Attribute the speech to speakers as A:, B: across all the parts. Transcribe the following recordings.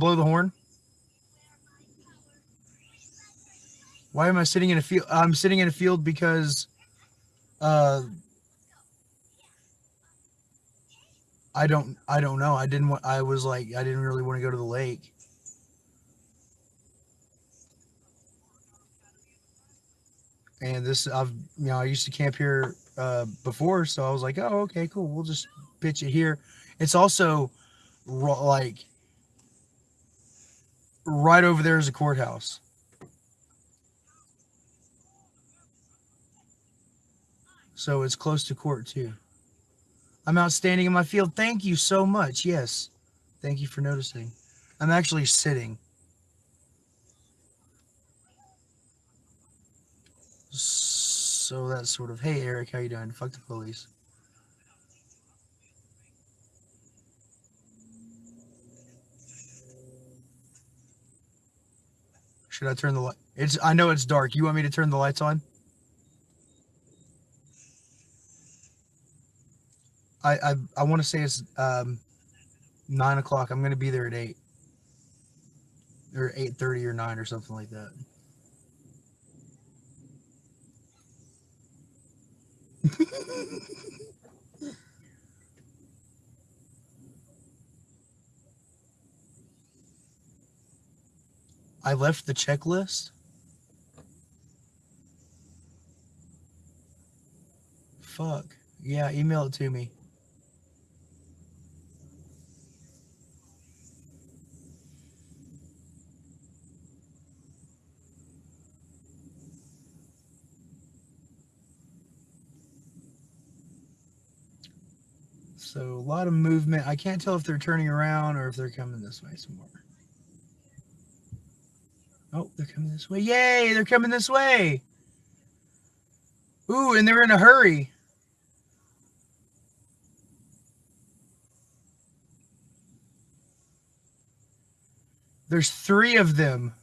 A: blow the horn? Why am I sitting in a field? I'm sitting in a field because uh I don't I don't know. I didn't want I was like I didn't really want to go to the lake. And this I've you know I used to camp here uh before so I was like, "Oh, okay, cool. We'll just pitch it here." It's also like right over there is a courthouse. So it's close to court too. I'm outstanding in my field. Thank you so much. Yes. Thank you for noticing. I'm actually sitting. So that's sort of, hey Eric, how you doing? Fuck the police. Should I turn the light? It's I know it's dark. You want me to turn the lights on? I I, I want to say it's um nine o'clock. I'm gonna be there at eight or eight thirty or nine or something like that. I left the checklist. Fuck. Yeah, email it to me. So a lot of movement. I can't tell if they're turning around or if they're coming this way some more. Oh, they're coming this way. Yay, they're coming this way. Ooh, and they're in a hurry. There's three of them.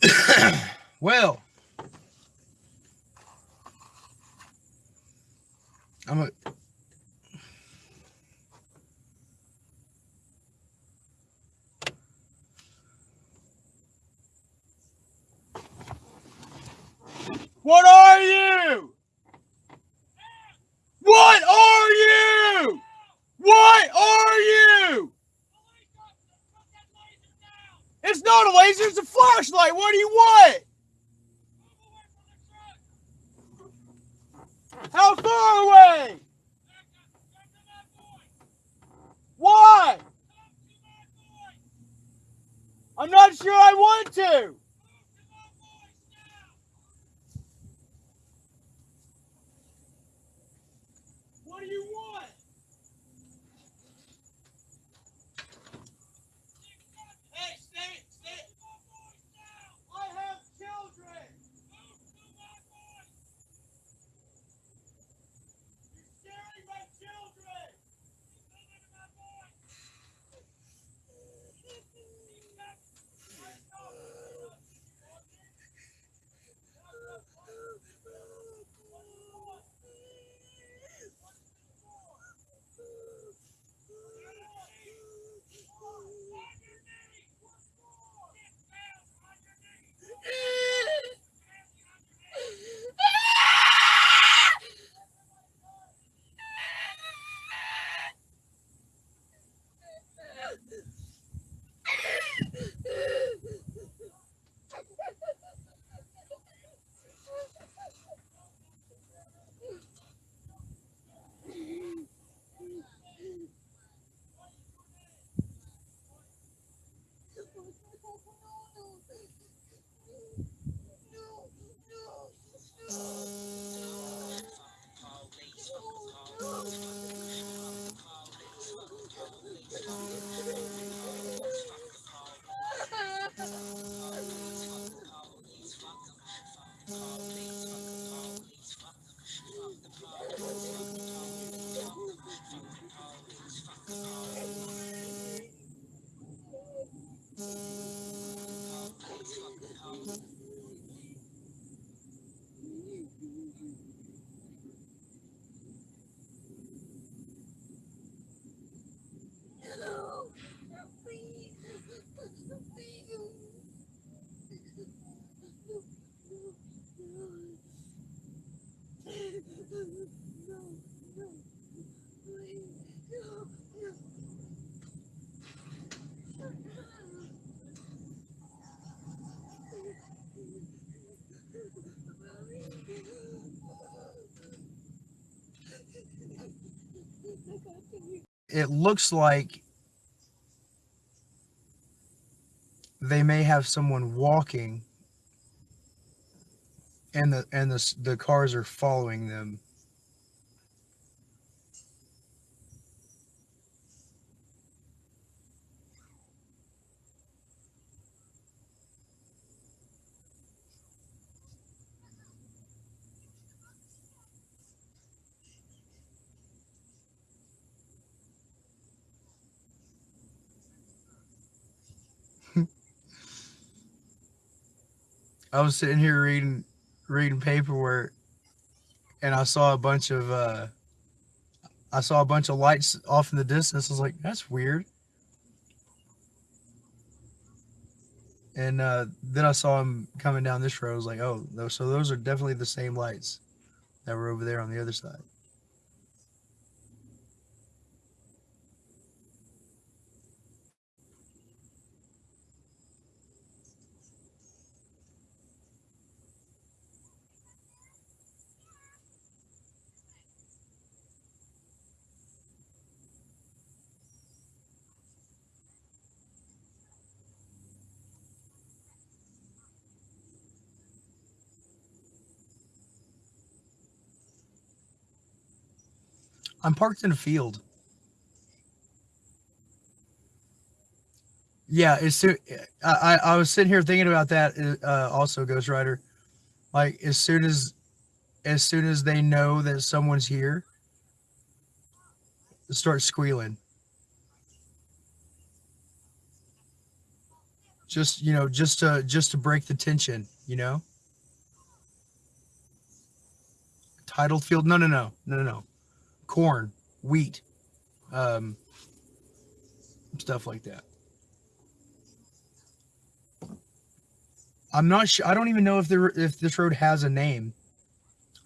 A: well, I'm a What are you? What are you? What are you? It's not a laser, it's a flashlight. What do you want? How far away? Why? I'm not sure I want to. Oh. It looks like they may have someone walking and the and the the cars are following them I was sitting here reading reading paperwork and I saw a bunch of uh I saw a bunch of lights off in the distance. I was like, that's weird. And uh, then I saw him coming down this road. I was like, oh, so those are definitely the same lights that were over there on the other side. I'm parked in a field. Yeah, it's soon. I I was sitting here thinking about that. Uh, also, Ghost Rider, like as soon as as soon as they know that someone's here, start squealing. Just you know, just to just to break the tension, you know. Titled field? No, no, no, no, no, no corn, wheat, um, stuff like that. I'm not sure. I don't even know if there if this road has a name.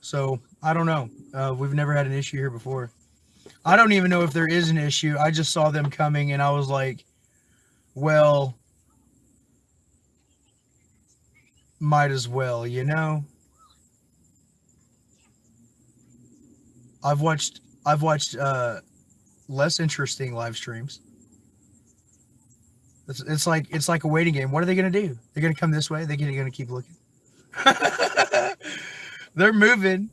A: So I don't know. Uh, we've never had an issue here before. I don't even know if there is an issue. I just saw them coming and I was like, well, might as well, you know? I've watched I've watched uh, less interesting live streams. It's, it's like it's like a waiting game. What are they going to do? They're going to come this way. They're going to keep looking. They're moving.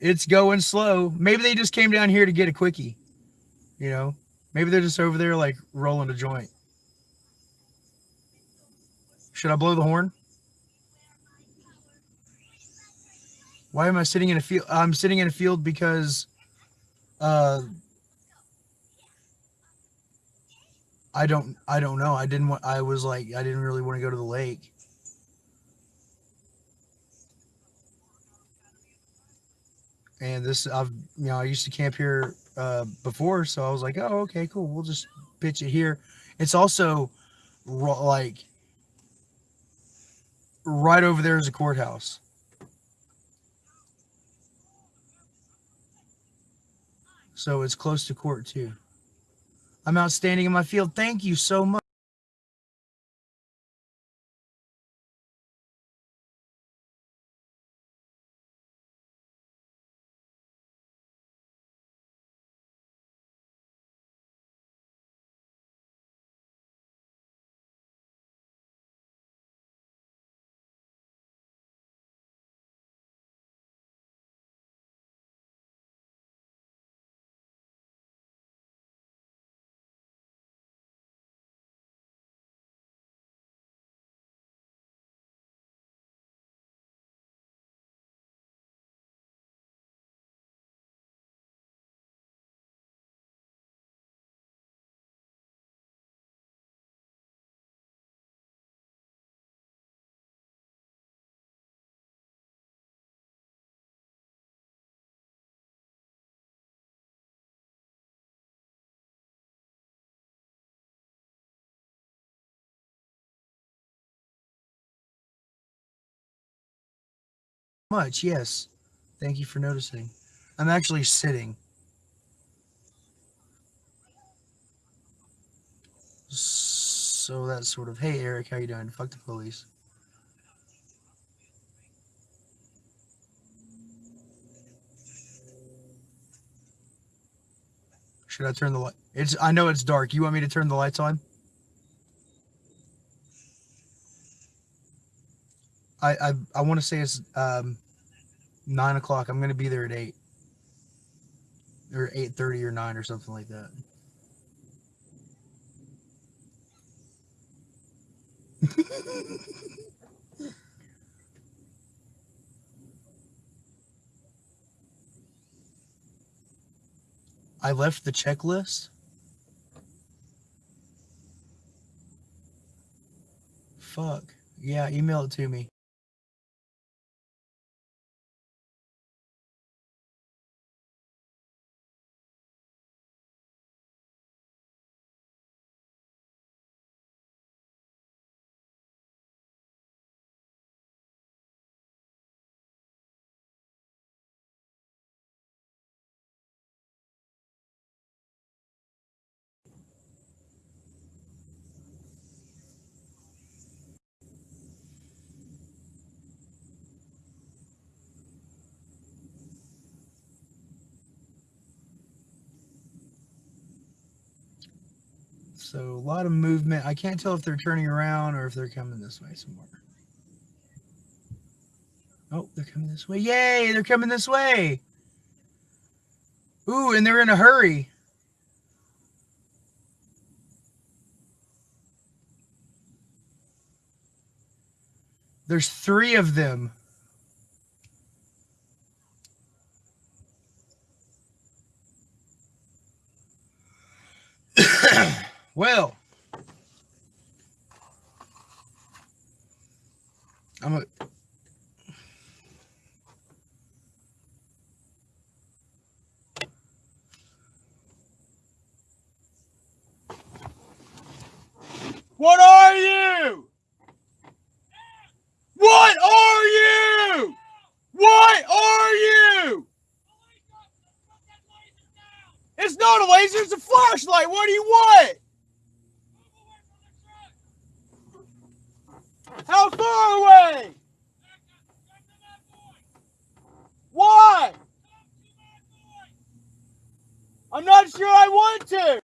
A: It's going slow. Maybe they just came down here to get a quickie. You know, maybe they're just over there like rolling a joint. Should I blow the horn? Why am I sitting in a field? I'm sitting in a field because uh, I don't. I don't know. I didn't want. I was like. I didn't really want to go to the lake. And this, I've, you know, I used to camp here uh, before, so I was like, oh, okay, cool. We'll just pitch it here. It's also like right over there is a courthouse. So it's close to court too. I'm outstanding in my field. Thank you so much. Much, yes. Thank you for noticing. I'm actually sitting. So that's sort of, hey Eric, how you doing? Fuck the police. Should I turn the light? It's. I know it's dark. You want me to turn the lights on? I I, I want to say it's um, nine o'clock. I'm gonna be there at eight or eight thirty or nine or something like that. I left the checklist. Fuck. Yeah, email it to me. So a lot of movement. I can't tell if they're turning around or if they're coming this way somewhere. Oh, they're coming this way. Yay, they're coming this way. Ooh, and they're in a hurry. There's three of them. Well, I'm a.
B: What are you? What are you? What are you? It's not a laser, it's a flashlight. What do you want? How far away? Why? I'm not sure I want to.